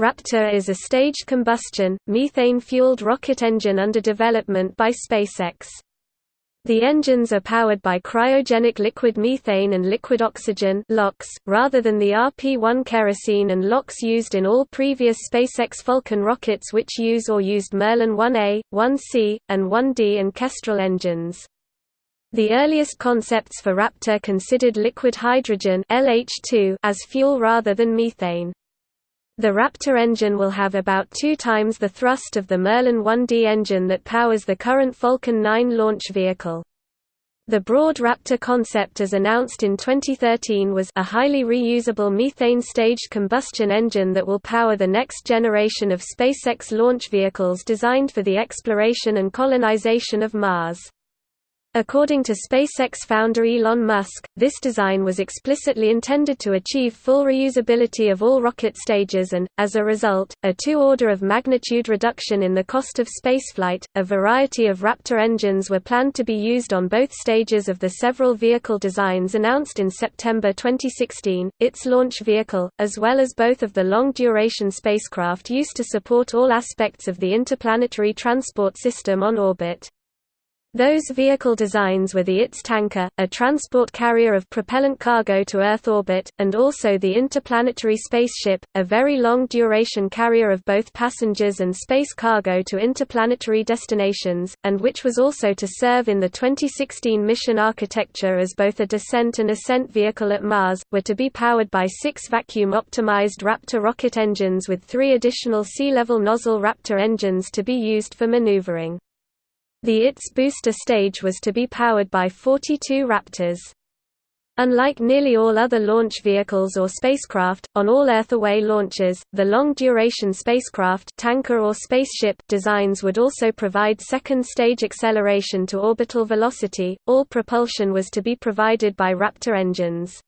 Raptor is a staged combustion, methane-fueled rocket engine under development by SpaceX. The engines are powered by cryogenic liquid methane and liquid oxygen rather than the RP-1 kerosene and LOX used in all previous SpaceX Falcon rockets which use or used Merlin 1A, 1C, and 1D and Kestrel engines. The earliest concepts for Raptor considered liquid hydrogen LH2 as fuel rather than methane. The Raptor engine will have about two times the thrust of the Merlin 1D engine that powers the current Falcon 9 launch vehicle. The broad Raptor concept as announced in 2013 was a highly reusable methane-staged combustion engine that will power the next generation of SpaceX launch vehicles designed for the exploration and colonization of Mars. According to SpaceX founder Elon Musk, this design was explicitly intended to achieve full reusability of all rocket stages and, as a result, a two-order of magnitude reduction in the cost of spaceflight. A variety of Raptor engines were planned to be used on both stages of the several vehicle designs announced in September 2016, its launch vehicle, as well as both of the long-duration spacecraft used to support all aspects of the interplanetary transport system on orbit. Those vehicle designs were the ITS tanker, a transport carrier of propellant cargo to Earth orbit, and also the Interplanetary Spaceship, a very long-duration carrier of both passengers and space cargo to interplanetary destinations, and which was also to serve in the 2016 mission architecture as both a descent and ascent vehicle at Mars, were to be powered by six vacuum-optimized Raptor rocket engines with three additional sea-level nozzle Raptor engines to be used for maneuvering. The ITS booster stage was to be powered by 42 Raptors. Unlike nearly all other launch vehicles or spacecraft, on all Earth-away launches, the long-duration spacecraft tanker or spaceship designs would also provide second-stage acceleration to orbital velocity. All propulsion was to be provided by Raptor engines.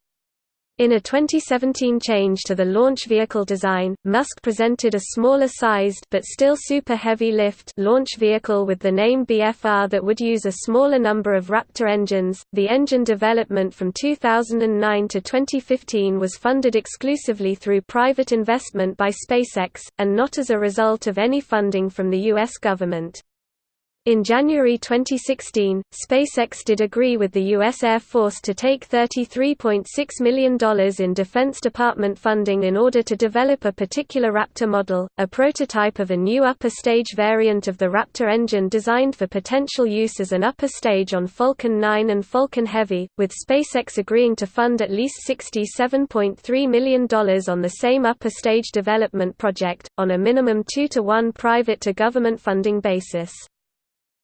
In a 2017 change to the launch vehicle design, Musk presented a smaller-sized but still super-heavy lift launch vehicle with the name BFR that would use a smaller number of Raptor engines. The engine development from 2009 to 2015 was funded exclusively through private investment by SpaceX, and not as a result of any funding from the U.S. government. In January 2016, SpaceX did agree with the U.S. Air Force to take $33.6 million in Defense Department funding in order to develop a particular Raptor model, a prototype of a new upper stage variant of the Raptor engine designed for potential use as an upper stage on Falcon 9 and Falcon Heavy, with SpaceX agreeing to fund at least $67.3 million on the same upper stage development project, on a minimum 2 to 1 private to government funding basis.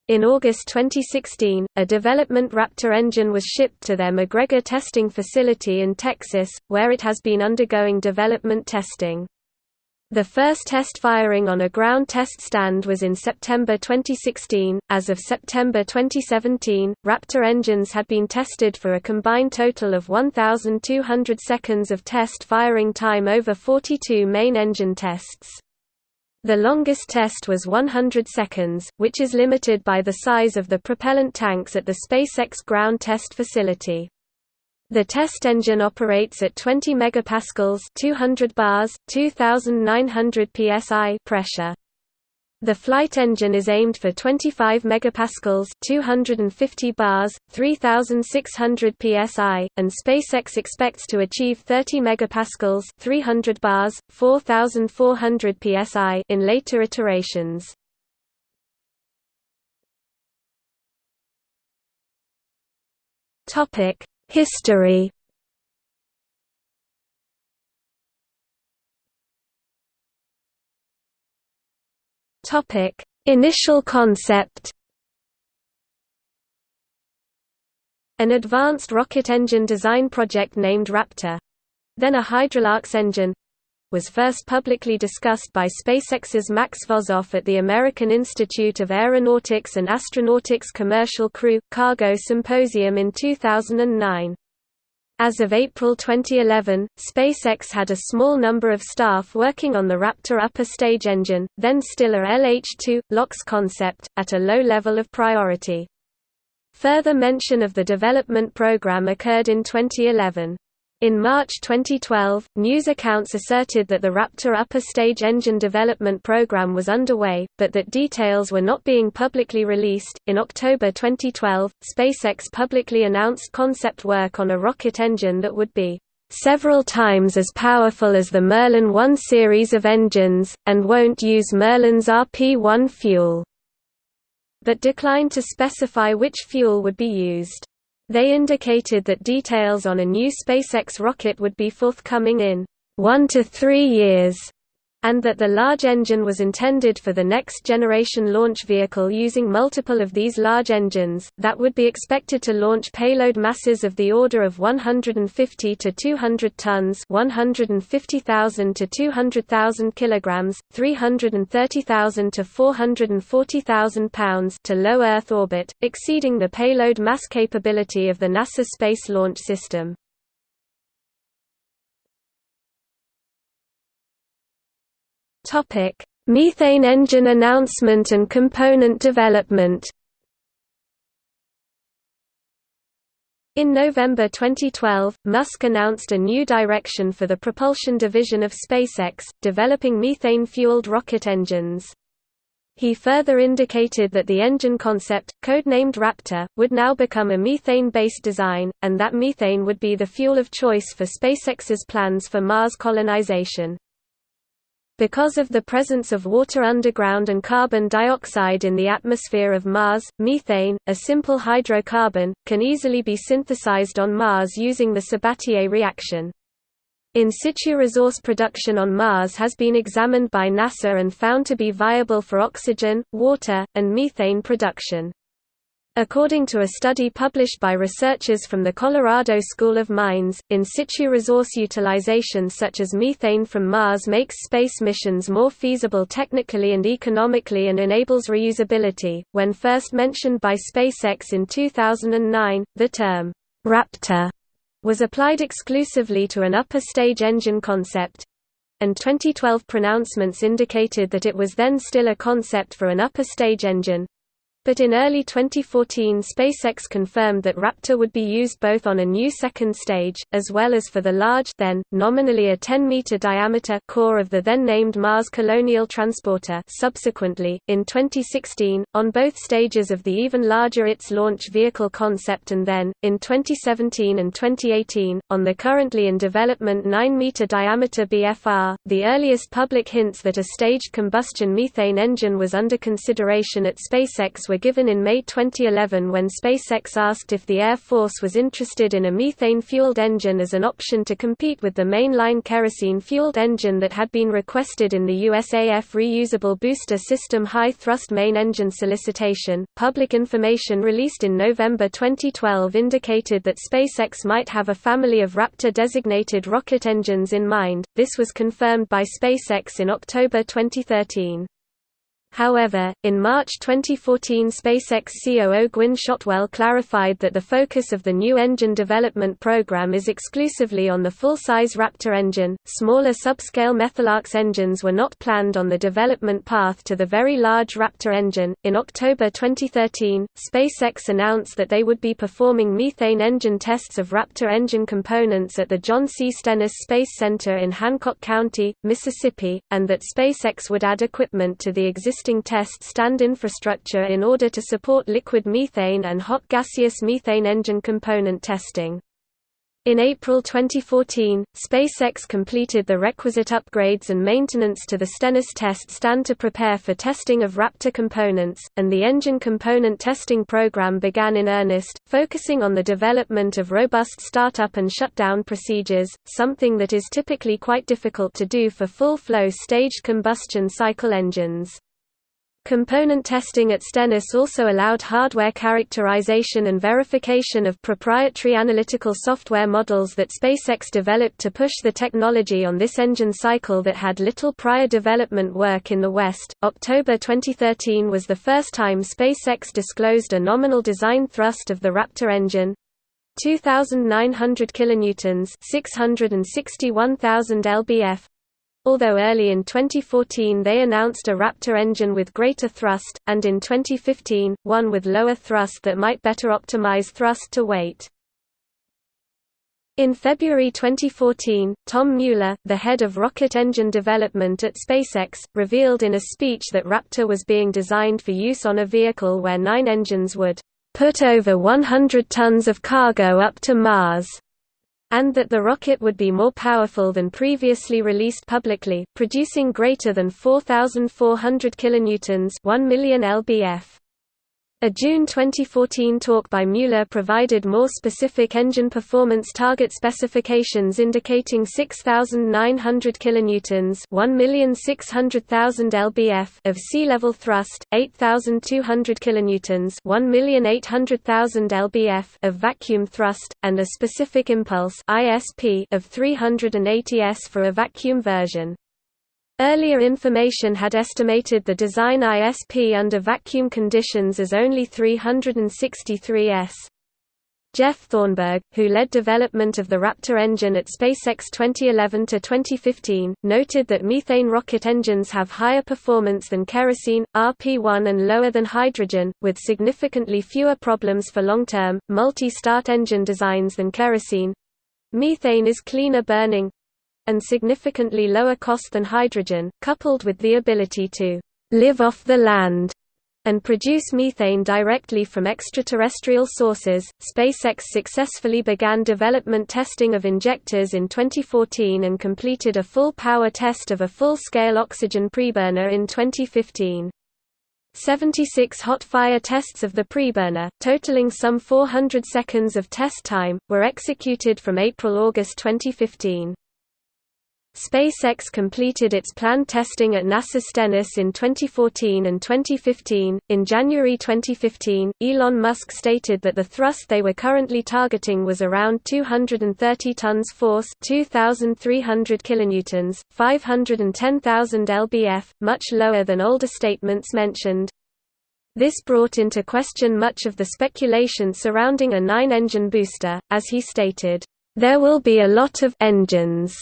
In August 2016, a development Raptor engine was shipped to their McGregor testing facility in Texas, where it has been undergoing development testing. The first test firing on a ground test stand was in September 2016. As of September 2017, Raptor engines had been tested for a combined total of 1,200 seconds of test firing time over 42 main engine tests. The longest test was 100 seconds, which is limited by the size of the propellant tanks at the SpaceX ground test facility. The test engine operates at 20 megapascals 200 bars, 2900 psi pressure. The flight engine is aimed for 25 megapascals, 250 bars, 3600 psi, and SpaceX expects to achieve 30 megapascals, 300 bars, 4400 psi in later iterations. Topic: History Topic: Initial concept. An advanced rocket engine design project named Raptor, then a Hydrolox engine, was first publicly discussed by SpaceX's Max Vozoff at the American Institute of Aeronautics and Astronautics Commercial Crew Cargo Symposium in 2009. As of April 2011, SpaceX had a small number of staff working on the Raptor upper stage engine, then still a LH-2, LOX concept, at a low level of priority. Further mention of the development program occurred in 2011. In March 2012, news accounts asserted that the Raptor upper stage engine development program was underway, but that details were not being publicly released. In October 2012, SpaceX publicly announced concept work on a rocket engine that would be several times as powerful as the Merlin 1 series of engines, and won't use Merlin's RP-1 fuel, but declined to specify which fuel would be used. They indicated that details on a new SpaceX rocket would be forthcoming in one to three years, and that the large engine was intended for the next generation launch vehicle using multiple of these large engines, that would be expected to launch payload masses of the order of 150 to 200 tons 150,000 to 200,000 kilograms, 330,000 to 440,000 pounds to low Earth orbit, exceeding the payload mass capability of the NASA Space Launch System. Topic: Methane engine announcement and component development. In November 2012, Musk announced a new direction for the propulsion division of SpaceX, developing methane-fueled rocket engines. He further indicated that the engine concept, codenamed Raptor, would now become a methane-based design, and that methane would be the fuel of choice for SpaceX's plans for Mars colonization. Because of the presence of water underground and carbon dioxide in the atmosphere of Mars, methane, a simple hydrocarbon, can easily be synthesized on Mars using the Sabatier reaction. In situ resource production on Mars has been examined by NASA and found to be viable for oxygen, water, and methane production. According to a study published by researchers from the Colorado School of Mines, in situ resource utilization such as methane from Mars makes space missions more feasible technically and economically and enables reusability. When first mentioned by SpaceX in 2009, the term Raptor was applied exclusively to an upper stage engine concept and 2012 pronouncements indicated that it was then still a concept for an upper stage engine, but in early 2014 SpaceX confirmed that Raptor would be used both on a new second stage, as well as for the large then, nominally a 10-meter diameter core of the then-named Mars Colonial Transporter subsequently, in 2016, on both stages of the even larger ITS launch vehicle concept and then, in 2017 and 2018, on the currently in development 9-meter diameter BFR. The earliest public hints that a staged combustion methane engine was under consideration at SpaceX were given in May 2011 when SpaceX asked if the Air Force was interested in a methane-fueled engine as an option to compete with the mainline kerosene-fueled engine that had been requested in the USAF Reusable Booster System high-thrust main engine solicitation. Public information released in November 2012 indicated that SpaceX might have a family of Raptor-designated rocket engines in mind. This was confirmed by SpaceX in October 2013. However, in March 2014 SpaceX COO Gwynne Shotwell clarified that the focus of the new engine development program is exclusively on the full-size Raptor engine. Smaller subscale Methalox engines were not planned on the development path to the very large Raptor engine. In October 2013, SpaceX announced that they would be performing methane engine tests of Raptor engine components at the John C. Stennis Space Center in Hancock County, Mississippi, and that SpaceX would add equipment to the existing existing test stand infrastructure in order to support liquid methane and hot gaseous methane engine component testing. In April 2014, SpaceX completed the requisite upgrades and maintenance to the Stennis test stand to prepare for testing of Raptor components, and the engine component testing program began in earnest, focusing on the development of robust startup and shutdown procedures, something that is typically quite difficult to do for full-flow staged combustion cycle engines. Component testing at Stennis also allowed hardware characterization and verification of proprietary analytical software models that SpaceX developed to push the technology on this engine cycle that had little prior development work in the West. October 2013 was the first time SpaceX disclosed a nominal design thrust of the Raptor engine 2900 kilonewtons, 661,000 lbf although early in 2014 they announced a Raptor engine with greater thrust, and in 2015, one with lower thrust that might better optimize thrust to weight. In February 2014, Tom Mueller, the head of rocket engine development at SpaceX, revealed in a speech that Raptor was being designed for use on a vehicle where nine engines would put over 100 tons of cargo up to Mars, and that the rocket would be more powerful than previously released publicly, producing greater than 4,400 kilonewtons 1 million lbf. A June 2014 talk by Mueller provided more specific engine performance target specifications indicating 6900 kilonewtons, 1,600,000 lbf of sea-level thrust, 8200 kilonewtons, 1,800,000 lbf of vacuum thrust, and a specific impulse (ISP) of 380 s for a vacuum version. Earlier information had estimated the design ISP under vacuum conditions as only 363 s. Jeff Thornburg, who led development of the Raptor engine at SpaceX 2011–2015, noted that methane rocket engines have higher performance than kerosene, RP-1 and lower than hydrogen, with significantly fewer problems for long-term, multi-start engine designs than kerosene. Methane is cleaner burning, and significantly lower cost than hydrogen, coupled with the ability to live off the land and produce methane directly from extraterrestrial sources. SpaceX successfully began development testing of injectors in 2014 and completed a full power test of a full-scale oxygen preburner in 2015. 76 hot fire tests of the preburner, totaling some 400 seconds of test time, were executed from April–August 2015. SpaceX completed its planned testing at NASA Stennis in 2014 and 2015. In January 2015, Elon Musk stated that the thrust they were currently targeting was around 230 tons force, 2300 kilonewtons, 510,000 lbf, much lower than older statements mentioned. This brought into question much of the speculation surrounding a nine-engine booster, as he stated, "There will be a lot of engines."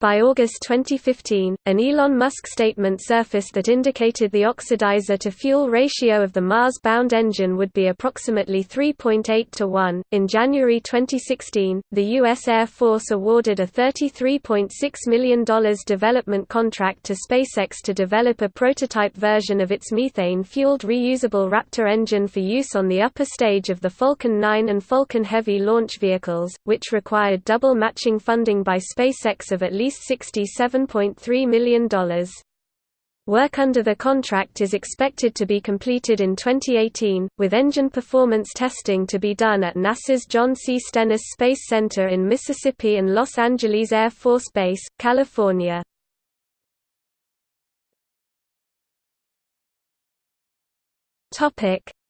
By August 2015, an Elon Musk statement surfaced that indicated the oxidizer-to-fuel ratio of the Mars-bound engine would be approximately 3.8 to 1. In January 2016, the U.S. Air Force awarded a $33.6 million development contract to SpaceX to develop a prototype version of its methane-fueled reusable Raptor engine for use on the upper stage of the Falcon 9 and Falcon Heavy launch vehicles, which required double matching funding by SpaceX of at least least $67.3 million. Work under the contract is expected to be completed in 2018, with engine performance testing to be done at NASA's John C. Stennis Space Center in Mississippi and Los Angeles Air Force Base, California.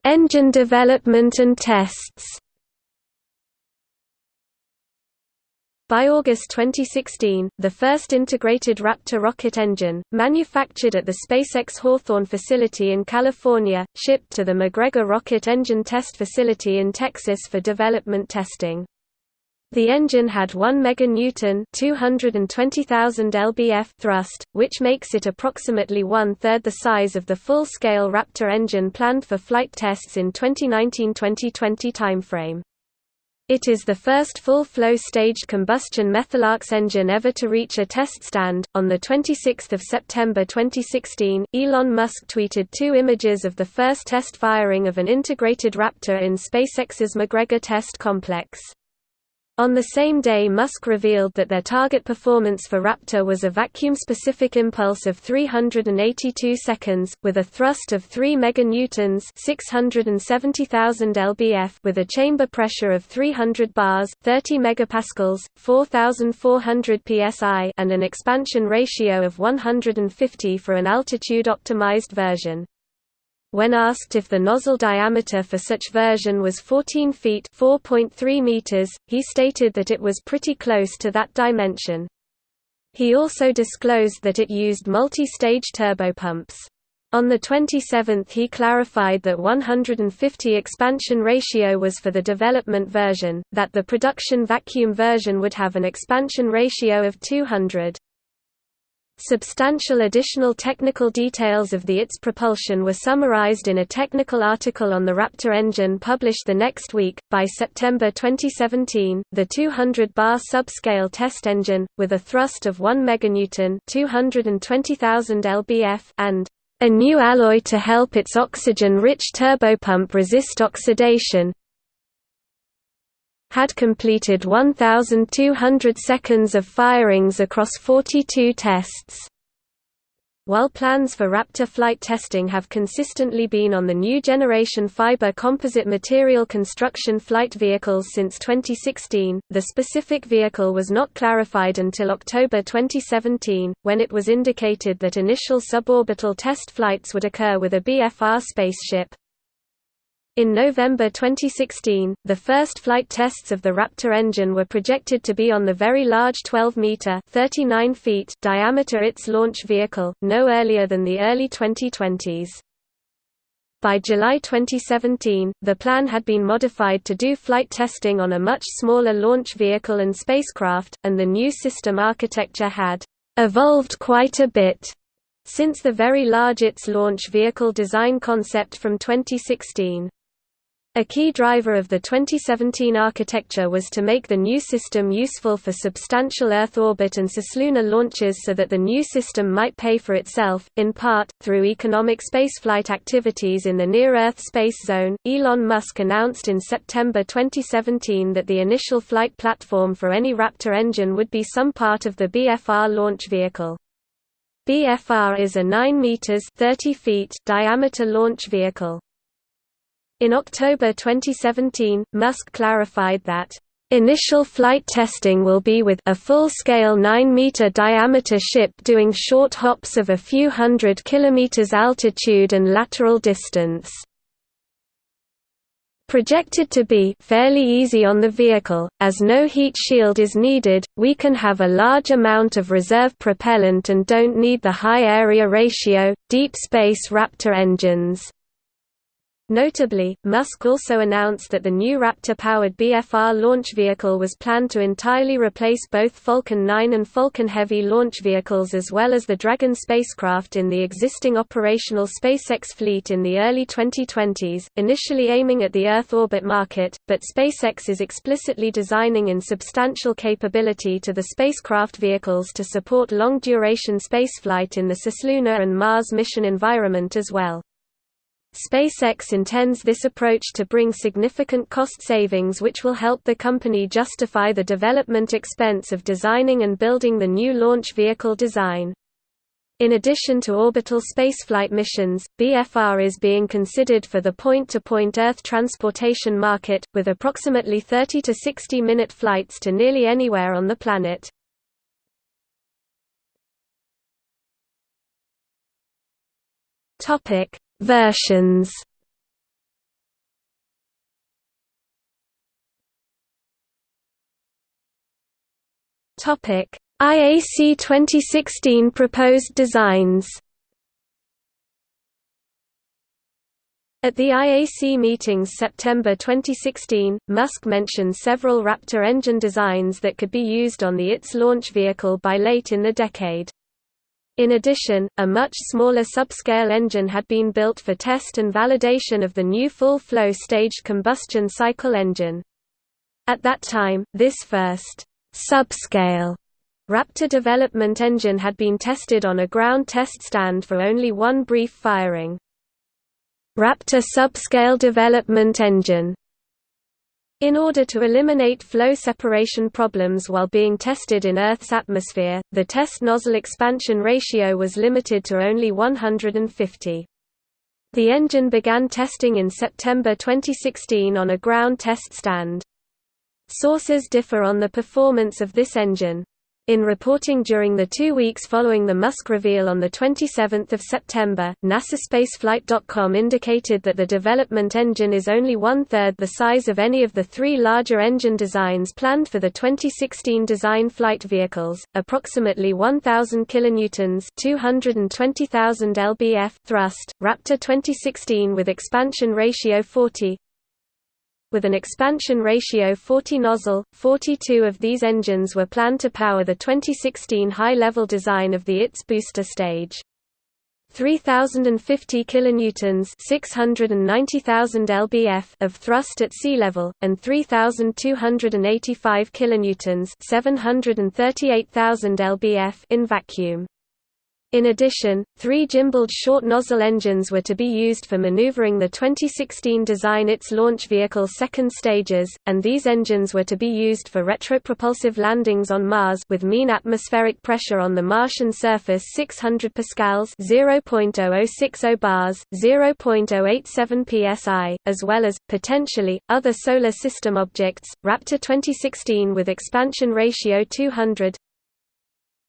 Engine development and tests By August 2016, the first integrated Raptor rocket engine, manufactured at the SpaceX Hawthorne facility in California, shipped to the McGregor Rocket Engine Test Facility in Texas for development testing. The engine had 1 meganewton (220,000 lbf) thrust, which makes it approximately one-third the size of the full-scale Raptor engine planned for flight tests in 2019–2020 timeframe. It is the first full-flow staged combustion methalox engine ever to reach a test stand. On the 26th of September 2016, Elon Musk tweeted two images of the first test firing of an integrated Raptor in SpaceX's McGregor test complex. On the same day Musk revealed that their target performance for Raptor was a vacuum-specific impulse of 382 seconds, with a thrust of 3 meganewtons 670,000 lbf with a chamber pressure of 300 bars 30 megapascals, 4,400 psi and an expansion ratio of 150 for an altitude-optimized version. When asked if the nozzle diameter for such version was 14 feet (4.3 meters), he stated that it was pretty close to that dimension. He also disclosed that it used multi-stage turbopumps. On the 27th he clarified that 150 expansion ratio was for the development version, that the production vacuum version would have an expansion ratio of 200. Substantial additional technical details of the ITS propulsion were summarized in a technical article on the Raptor engine published the next week. By September 2017, the 200 bar subscale test engine, with a thrust of 1 meganewton (220,000 lbf) and a new alloy to help its oxygen-rich turbopump resist oxidation, had completed 1,200 seconds of firings across 42 tests. While plans for Raptor flight testing have consistently been on the new generation fiber composite material construction flight vehicles since 2016, the specific vehicle was not clarified until October 2017, when it was indicated that initial suborbital test flights would occur with a BFR spaceship. In November 2016, the first flight tests of the Raptor engine were projected to be on the Very Large 12-meter (39 feet) diameter ITS launch vehicle, no earlier than the early 2020s. By July 2017, the plan had been modified to do flight testing on a much smaller launch vehicle and spacecraft, and the new system architecture had evolved quite a bit since the Very Large ITS launch vehicle design concept from 2016. A key driver of the 2017 architecture was to make the new system useful for substantial Earth orbit and cislunar launches so that the new system might pay for itself, in part, through economic spaceflight activities in the near-Earth space zone. Elon Musk announced in September 2017 that the initial flight platform for any Raptor engine would be some part of the BFR launch vehicle. BFR is a 9 meters 30 feet diameter launch vehicle. In October 2017, Musk clarified that Initial flight testing will be with a full-scale 9-meter diameter ship doing short hops of a few hundred kilometers altitude and lateral distance. Projected to be fairly easy on the vehicle, as no heat shield is needed, we can have a large amount of reserve propellant and don't need the high area ratio, deep space Raptor engines. Notably, Musk also announced that the new Raptor-powered BFR launch vehicle was planned to entirely replace both Falcon 9 and Falcon Heavy launch vehicles as well as the Dragon spacecraft in the existing operational SpaceX fleet in the early 2020s, initially aiming at the Earth orbit market, but SpaceX is explicitly designing in substantial capability to the spacecraft vehicles to support long-duration spaceflight in the cislunar and Mars mission environment as well. SpaceX intends this approach to bring significant cost savings which will help the company justify the development expense of designing and building the new launch vehicle design. In addition to orbital spaceflight missions, BFR is being considered for the point-to-point -point Earth transportation market, with approximately 30 to 60 minute flights to nearly anywhere on the planet. Versions Topic: IAC 2016 proposed designs. At the IAC meetings September 2016, Musk mentioned several Raptor engine designs that could be used on the ITS launch vehicle by late in the decade. In addition, a much smaller subscale engine had been built for test and validation of the new full-flow staged combustion cycle engine. At that time, this first subscale Raptor development engine had been tested on a ground test stand for only one brief firing. Raptor subscale development engine in order to eliminate flow separation problems while being tested in Earth's atmosphere, the test nozzle expansion ratio was limited to only 150. The engine began testing in September 2016 on a ground test stand. Sources differ on the performance of this engine. In reporting during the two weeks following the Musk reveal on 27 September, NASASpaceflight.com indicated that the development engine is only one-third the size of any of the three larger engine designs planned for the 2016 design flight vehicles, approximately 1,000 kilonewtons 220,000 lbf thrust, Raptor 2016 with expansion ratio 40 with an expansion ratio 40 nozzle. 42 of these engines were planned to power the 2016 high-level design of the ITS booster stage. 3050 kilonewtons 690,000 lbf of thrust at sea level and 3285 kilonewtons 738,000 lbf in vacuum. In addition, three gimbaled short nozzle engines were to be used for maneuvering the 2016 design ITS launch vehicle second stages, and these engines were to be used for retropropulsive landings on Mars with mean atmospheric pressure on the Martian surface 600 pascals (0.0060 bars, 0.087 psi), as well as potentially other solar system objects. Raptor 2016 with expansion ratio 200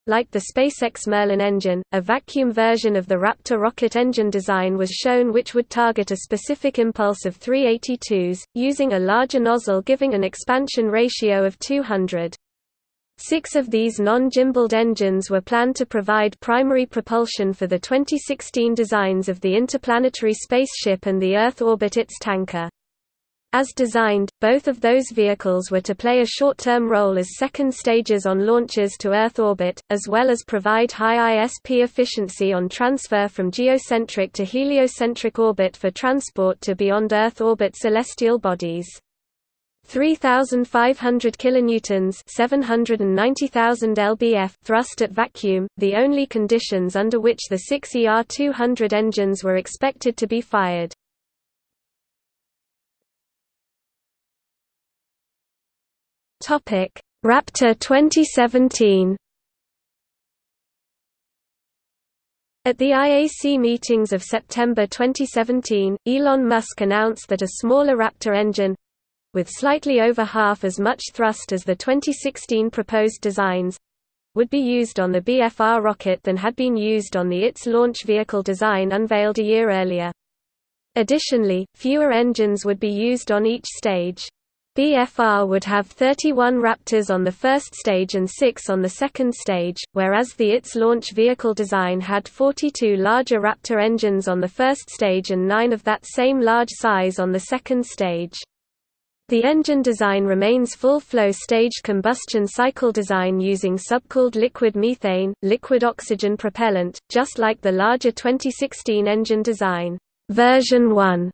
like the SpaceX Merlin engine, a vacuum version of the Raptor rocket engine design was shown which would target a specific impulse of 382s, using a larger nozzle giving an expansion ratio of 200. Six of these non-gimbaled engines were planned to provide primary propulsion for the 2016 designs of the interplanetary spaceship and the Earth orbit ITS tanker. As designed, both of those vehicles were to play a short-term role as second stages on launches to Earth orbit, as well as provide high ISP efficiency on transfer from geocentric to heliocentric orbit for transport to beyond Earth orbit celestial bodies. 3500 kilonewtons 790,000 lbf thrust at vacuum, the only conditions under which the 6 ER200 engines were expected to be fired. Topic: Raptor 2017. At the IAC meetings of September 2017, Elon Musk announced that a smaller Raptor engine with slightly over half as much thrust as the 2016 proposed designs would be used on the BFR rocket than had been used on the ITS launch vehicle design unveiled a year earlier. Additionally, fewer engines would be used on each stage. BFR would have 31 Raptors on the first stage and 6 on the second stage, whereas the ITS launch vehicle design had 42 larger Raptor engines on the first stage and 9 of that same large size on the second stage. The engine design remains full-flow staged combustion cycle design using subcooled liquid methane, liquid oxygen propellant, just like the larger 2016 engine design. Version 1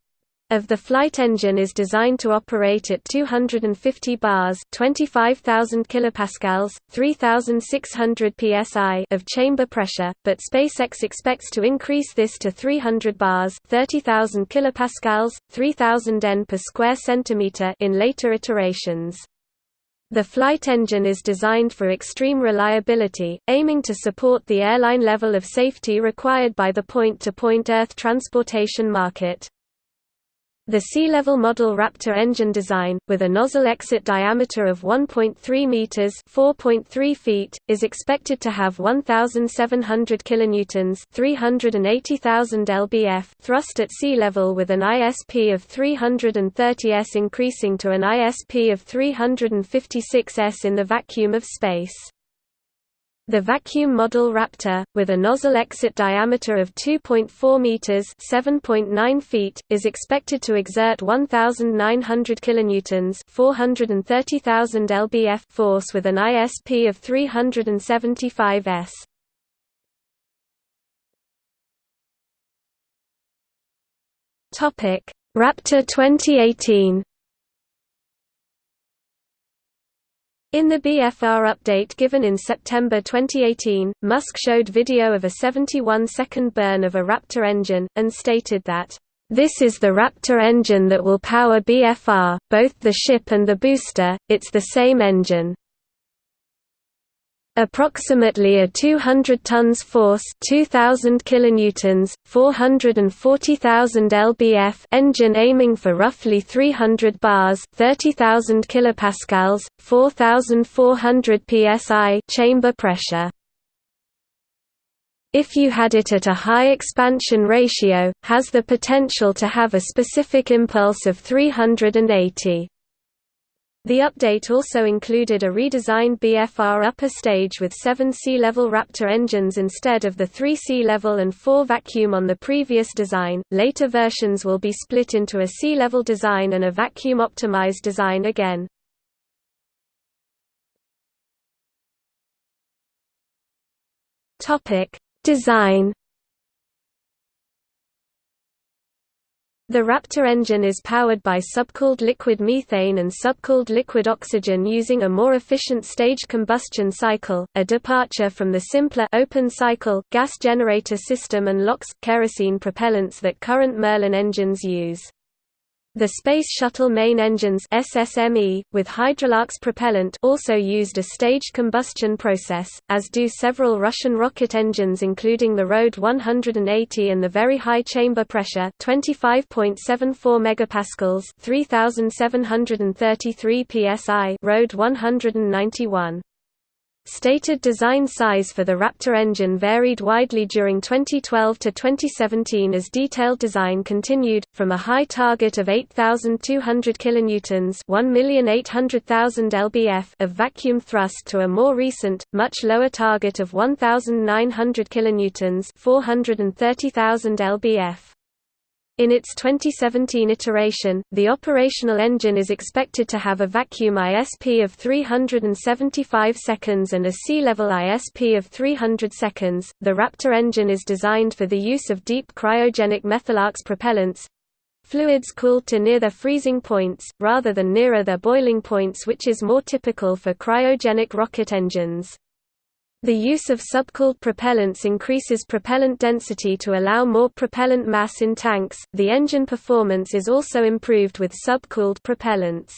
of the flight engine is designed to operate at 250 bars, 25,000 kilopascals, 3,600 psi of chamber pressure, but SpaceX expects to increase this to 300 bars, 30,000 kilopascals, 3,000 N per square centimeter in later iterations. The flight engine is designed for extreme reliability, aiming to support the airline level of safety required by the point-to-point -point Earth transportation market. The sea-level model Raptor engine design, with a nozzle exit diameter of 1.3 meters (4.3 feet), is expected to have 1,700 kilonewtons (380,000 lbf) thrust at sea level, with an ISP of 330 s, increasing to an ISP of 356 s in the vacuum of space. The vacuum model Raptor, with a nozzle exit diameter of 2.4 meters (7.9 feet), is expected to exert 1,900 kilonewtons (430,000 lbf) force with an ISP of 375 s. Topic: Raptor 2018. In the BFR update given in September 2018, Musk showed video of a 71-second burn of a Raptor engine, and stated that, "...this is the Raptor engine that will power BFR, both the ship and the booster, it's the same engine." Approximately a 200 tons force, 2000 kilonewtons, 440,000 lbf engine aiming for roughly 300 bars, 30,000 kilopascals, 4400 psi chamber pressure. If you had it at a high expansion ratio, has the potential to have a specific impulse of 380 The update also included a redesigned BFR upper stage with seven sea-level Raptor engines instead of the three sea-level and four vacuum on the previous design. Later versions will be split into a sea-level design and a vacuum-optimized design again. Topic: Design The Raptor engine is powered by subcooled liquid methane and subcooled liquid oxygen using a more efficient staged combustion cycle, a departure from the simpler open-cycle gas generator system and LOX kerosene propellants that current Merlin engines use. The Space Shuttle main engines SSME, with Hydrolox propellant also used a staged combustion process, as do several Russian rocket engines including the RD-180 and the Very High Chamber Pressure 25.74 MPa 3733 psi RD-191. Stated design size for the Raptor engine varied widely during 2012 to 2017 as detailed design continued, from a high target of 8,200 kilonewtons (1,800,000 lbf) of vacuum thrust to a more recent, much lower target of 1,900 kilonewtons (430,000 lbf). In its 2017 iteration, the operational engine is expected to have a vacuum ISP of 375 seconds and a sea-level ISP of 300 seconds. The Raptor engine is designed for the use of deep cryogenic methalox propellants fluids cooled to near their freezing points, rather than nearer their boiling points which is more typical for cryogenic rocket engines. The use of subcooled propellants increases propellant density to allow more propellant mass in tanks. The engine performance is also improved with subcooled propellants.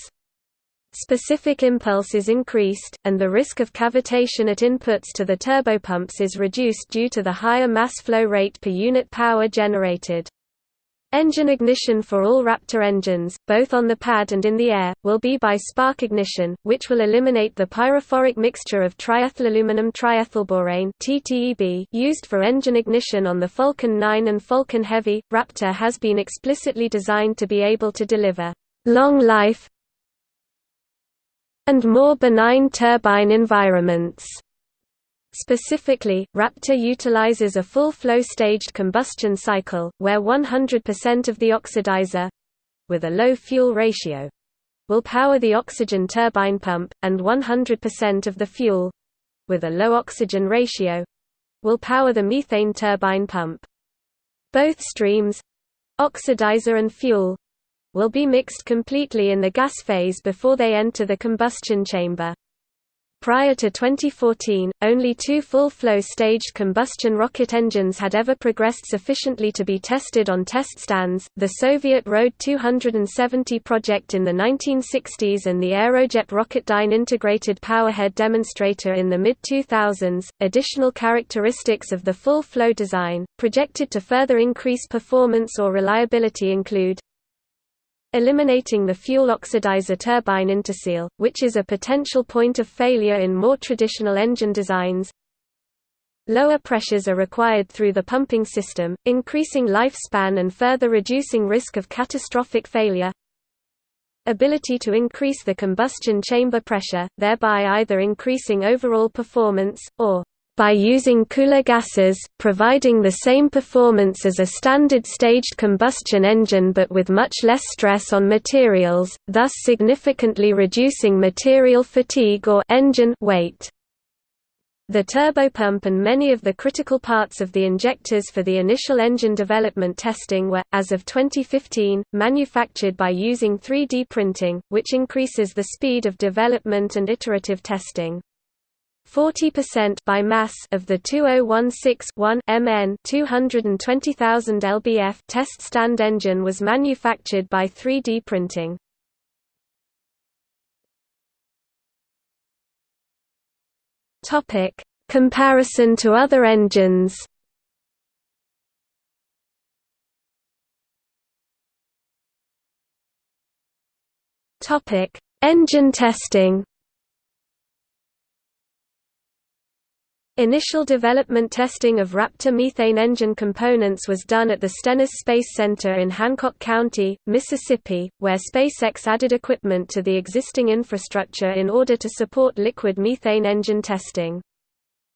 Specific impulse is increased, and the risk of cavitation at inputs to the turbopumps is reduced due to the higher mass flow rate per unit power generated. Engine ignition for all Raptor engines, both on the pad and in the air, will be by spark ignition, which will eliminate the pyrophoric mixture of triethylaluminum triethylborane used for engine ignition on the Falcon 9 and Falcon Heavy. Raptor has been explicitly designed to be able to deliver long life and more benign turbine environments. Specifically, Raptor utilizes a full-flow staged combustion cycle, where 100% of the oxidizer—with a low fuel ratio—will power the oxygen turbine pump, and 100% of the fuel—with a low oxygen ratio—will power the methane turbine pump. Both streams—oxidizer and fuel—will be mixed completely in the gas phase before they enter the combustion chamber. Prior to 2014, only two full-flow staged combustion rocket engines had ever progressed sufficiently to be tested on test stands, the Soviet RD-270 project in the 1960s and the Aerojet Rocketdyne integrated powerhead demonstrator in the mid-2000s. Additional characteristics of the full-flow design, projected to further increase performance or reliability include eliminating the fuel oxidizer turbine interseal, which is a potential point of failure in more traditional engine designs. Lower pressures are required through the pumping system, increasing lifespan and further reducing risk of catastrophic failure. Ability to increase the combustion chamber pressure, thereby either increasing overall performance, or by using cooler gases, providing the same performance as a standard staged combustion engine but with much less stress on materials, thus significantly reducing material fatigue or engine weight. The turbopump and many of the critical parts of the injectors for the initial engine development testing were, as of 2015, manufactured by using 3D printing, which increases the speed of development and iterative testing. 40% by mass of the 2016-1 MN 220,000 lbf test stand engine was manufactured by 3D printing. Topic: Comparison to other engines. Topic: Engine testing. Initial development testing of Raptor methane engine components was done at the Stennis Space Center in Hancock County, Mississippi, where SpaceX added equipment to the existing infrastructure in order to support liquid methane engine testing.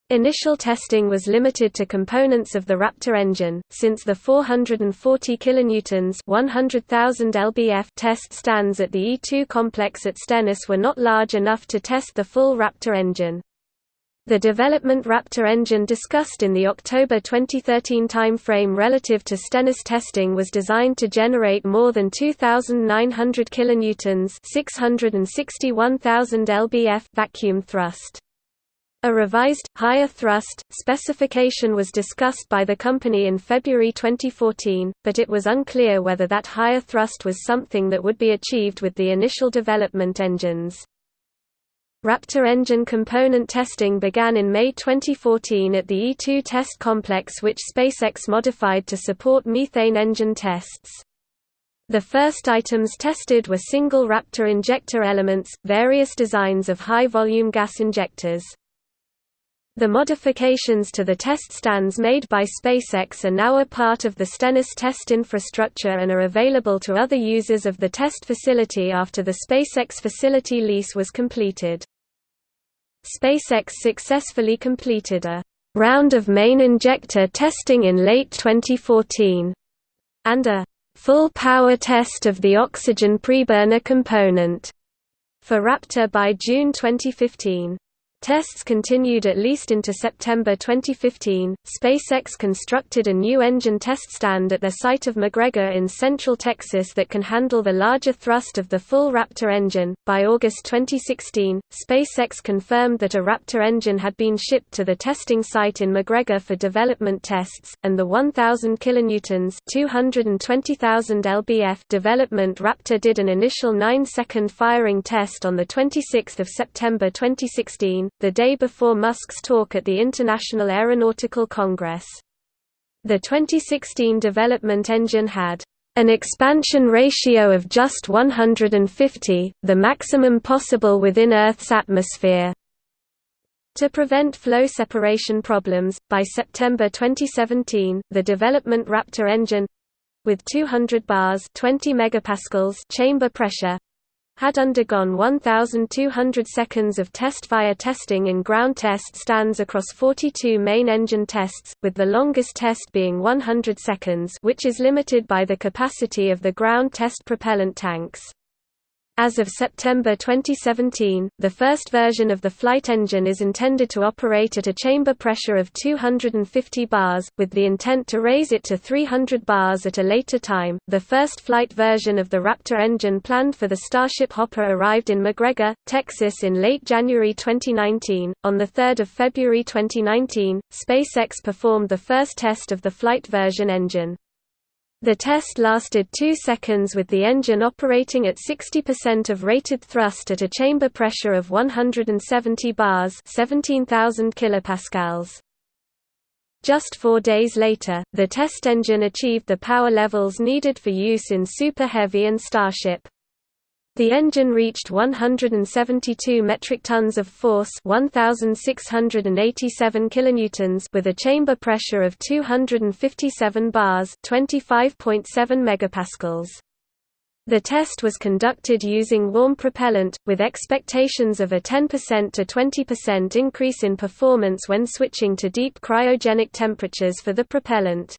Initial testing was limited to components of the Raptor engine, since the 440 kilonewtons (100,000 lbf) test stands at the E2 complex at Stennis were not large enough to test the full Raptor engine. The development Raptor engine discussed in the October 2013 timeframe relative to Stennis testing was designed to generate more than 2,900 kilonewtons (661,000 lbf) vacuum thrust. A revised, higher thrust, specification was discussed by the company in February 2014, but it was unclear whether that higher thrust was something that would be achieved with the initial development engines. Raptor engine component testing began in May 2014 at the E2 test complex which SpaceX modified to support methane engine tests. The first items tested were single Raptor injector elements, various designs of high-volume gas injectors. The modifications to the test stands made by SpaceX are now a part of the Stennis test infrastructure and are available to other users of the test facility after the SpaceX facility lease was completed. SpaceX successfully completed a round of main injector testing in late 2014 and a full power test of the oxygen preburner component for Raptor by June 2015. Tests continued at least into September 2015. SpaceX constructed a new engine test stand at their site of McGregor in central Texas that can handle the larger thrust of the full Raptor engine. By August 2016, SpaceX confirmed that a Raptor engine had been shipped to the testing site in McGregor for development tests, and the 1000 kilonewtons (220,000 lbf) development Raptor did an initial 9-second firing test on the 26th of September 2016 the day before Musk's talk at the International Astronautical Congress. The 2016 development engine had an expansion ratio of just 150, the maximum possible within Earth's atmosphere. To prevent flow separation problems, by September 2017, the development Raptor engine with 200 bars 20 megapascals chamber pressure had undergone 1,200 seconds of test-fire testing in ground test stands across 42 main engine tests, with the longest test being 100 seconds which is limited by the capacity of the ground test propellant tanks. As of September 2017, the first version of the flight engine is intended to operate at a chamber pressure of 250 bars, with the intent to raise it to 300 bars at a later time. The first flight version of the Raptor engine planned for the Starship Hopper arrived in McGregor, Texas in late January 2019. On the 3rd of February 2019, SpaceX performed the first test of the flight version engine. The test lasted 2 seconds with the engine operating at 60% of rated thrust at a chamber pressure of 170 bars 17,000 kilopascals. Just four days later, the test engine achieved the power levels needed for use in Super Heavy and Starship. The engine reached 172 metric tons of force 1687 kilonewtons with a chamber pressure of 257 bars 25.7 megapascals. The test was conducted using warm propellant, with expectations of a 10% to 20% increase in performance when switching to deep cryogenic temperatures for the propellant.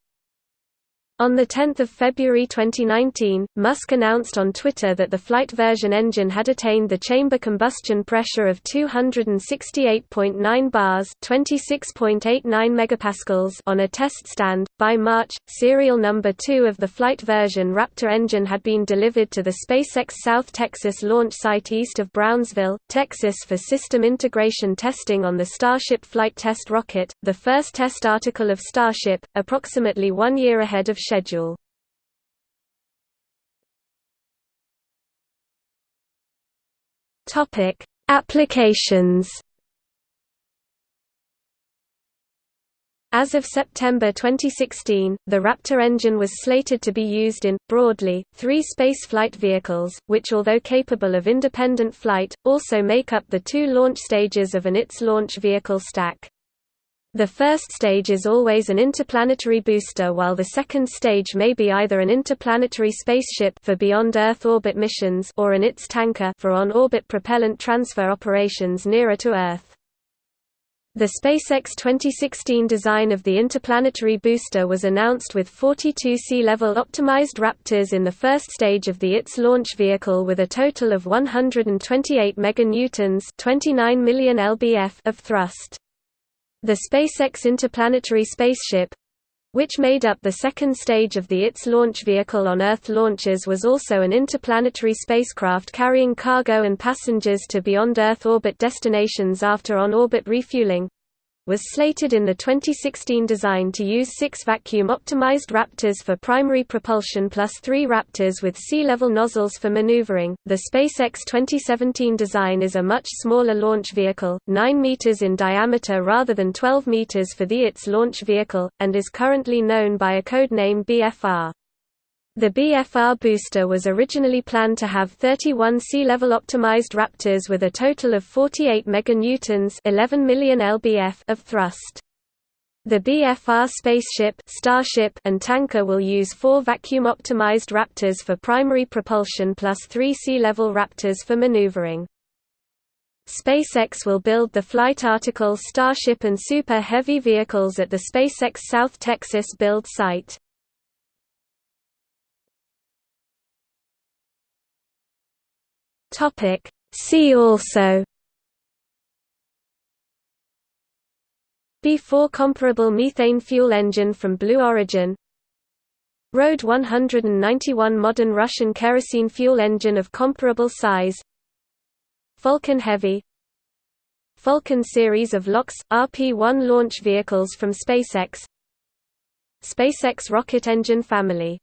On 10 February 2019, Musk announced on Twitter that the flight version engine had attained the chamber combustion pressure of 268.9 bars (26.89 megapascals) on a test stand. By March, serial number 2 of the flight version Raptor engine had been delivered to the SpaceX South Texas launch site east of Brownsville, Texas for system integration testing on the Starship flight test rocket, the first test article of Starship, approximately 1 year ahead of schedule. Topic: Applications. As of September 2016, the Raptor engine was slated to be used in, broadly, three spaceflight vehicles, which although capable of independent flight, also make up the two launch stages of an ITS launch vehicle stack. The first stage is always an interplanetary booster while the second stage may be either an interplanetary spaceship for beyond Earth orbit missions or an ITS tanker for on-orbit propellant transfer operations nearer to Earth. The SpaceX 2016 design of the interplanetary booster was announced with 42 sea-level optimized Raptors in the first stage of the ITS launch vehicle with a total of 128 meganewtons 29 million lbf of thrust. The SpaceX interplanetary spaceship which made up the second stage of the ITS launch vehicle on Earth launches was also an interplanetary spacecraft carrying cargo and passengers to beyond Earth orbit destinations after on-orbit refueling, was slated in the 2016 design to use six vacuum-optimized Raptors for primary propulsion plus three Raptors with sea-level nozzles for maneuvering. The SpaceX 2017 design is a much smaller launch vehicle, 9 meters in diameter rather than 12 meters for the ITS launch vehicle, and is currently known by a code name BFR. The BFR booster was originally planned to have 31 sea-level optimized Raptors with a total of 48 meganewtons 11 million lbf of thrust. The BFR spaceship Starship and tanker will use four vacuum-optimized Raptors for primary propulsion plus three sea-level Raptors for maneuvering. SpaceX will build the Flight Article Starship and Super Heavy vehicles at the SpaceX South Texas build site. Topic. See also BE-4 comparable methane fuel engine from Blue Origin RD-191 modern Russian kerosene fuel engine of comparable size Falcon Heavy Falcon series of LOX, RP-1 launch vehicles from SpaceX SpaceX rocket engine family